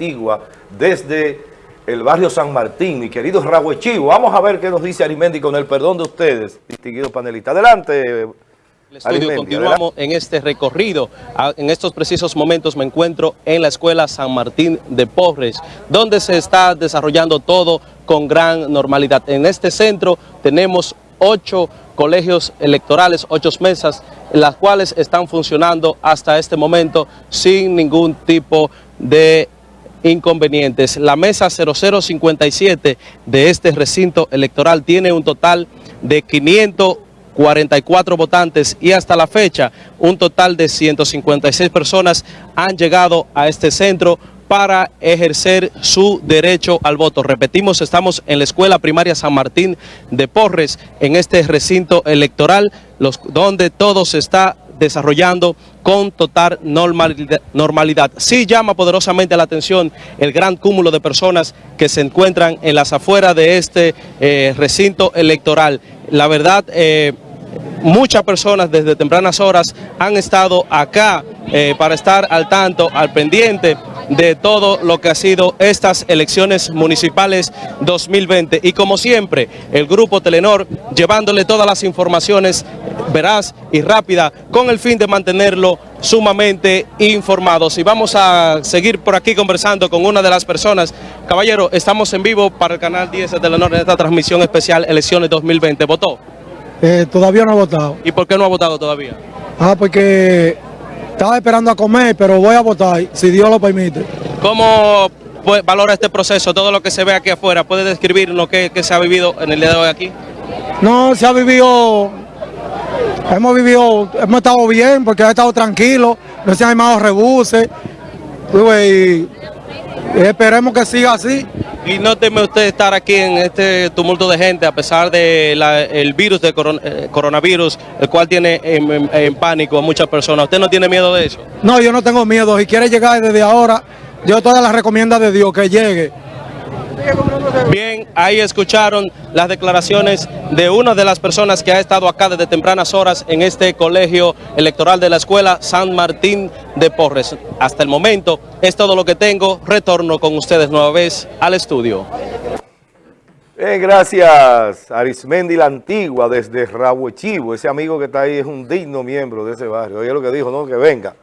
Antigua desde el barrio San Martín, mi querido Rahuechivo. Vamos a ver qué nos dice Arimendi con el perdón de ustedes, distinguido panelista. Adelante, el estudio, continuamos en este recorrido. En estos precisos momentos me encuentro en la Escuela San Martín de Porres, donde se está desarrollando todo con gran normalidad. En este centro tenemos ocho colegios electorales, ocho mesas, las cuales están funcionando hasta este momento sin ningún tipo de inconvenientes. La mesa 0057 de este recinto electoral tiene un total de 500 44 votantes y hasta la fecha un total de 156 personas han llegado a este centro para ejercer su derecho al voto. Repetimos, estamos en la Escuela Primaria San Martín de Porres, en este recinto electoral, los, donde todo se está desarrollando con total normalidad. Sí llama poderosamente la atención el gran cúmulo de personas que se encuentran en las afueras de este eh, recinto electoral. La verdad... Eh, muchas personas desde tempranas horas han estado acá eh, para estar al tanto, al pendiente de todo lo que ha sido estas elecciones municipales 2020. Y como siempre, el Grupo Telenor llevándole todas las informaciones veraz y rápida con el fin de mantenerlo sumamente informados. Y vamos a seguir por aquí conversando con una de las personas. Caballero, estamos en vivo para el canal 10 de Telenor en esta transmisión especial Elecciones 2020. ¿Votó? Eh, todavía no ha votado. ¿Y por qué no ha votado todavía? Ah, porque estaba esperando a comer, pero voy a votar, si Dios lo permite. ¿Cómo valora este proceso, todo lo que se ve aquí afuera? ¿Puede describir lo que, se ha vivido en el día de hoy aquí? No, se ha vivido, hemos vivido, hemos estado bien porque ha estado tranquilo, no se han armado rebuses, y esperemos que siga así. ¿Y no teme usted estar aquí en este tumulto de gente a pesar del el virus de eh, coronavirus, el cual tiene en, pánico a muchas personas? ¿Usted no tiene miedo de eso? No, yo no tengo miedo. Si quiere llegar desde ahora, yo todas las recomienda de Dios que llegue. Bien, ahí escucharon las declaraciones de una de las personas que ha estado acá desde tempranas horas en este colegio electoral de la escuela San Martín de Porres. Hasta el momento es todo lo que tengo. Retorno con ustedes nueva vez al estudio. Bien, gracias Arismendi la Antigua desde Rabuechivo. Ese amigo que está ahí es un digno miembro de ese barrio. Oye lo que dijo, ¿no? Que venga.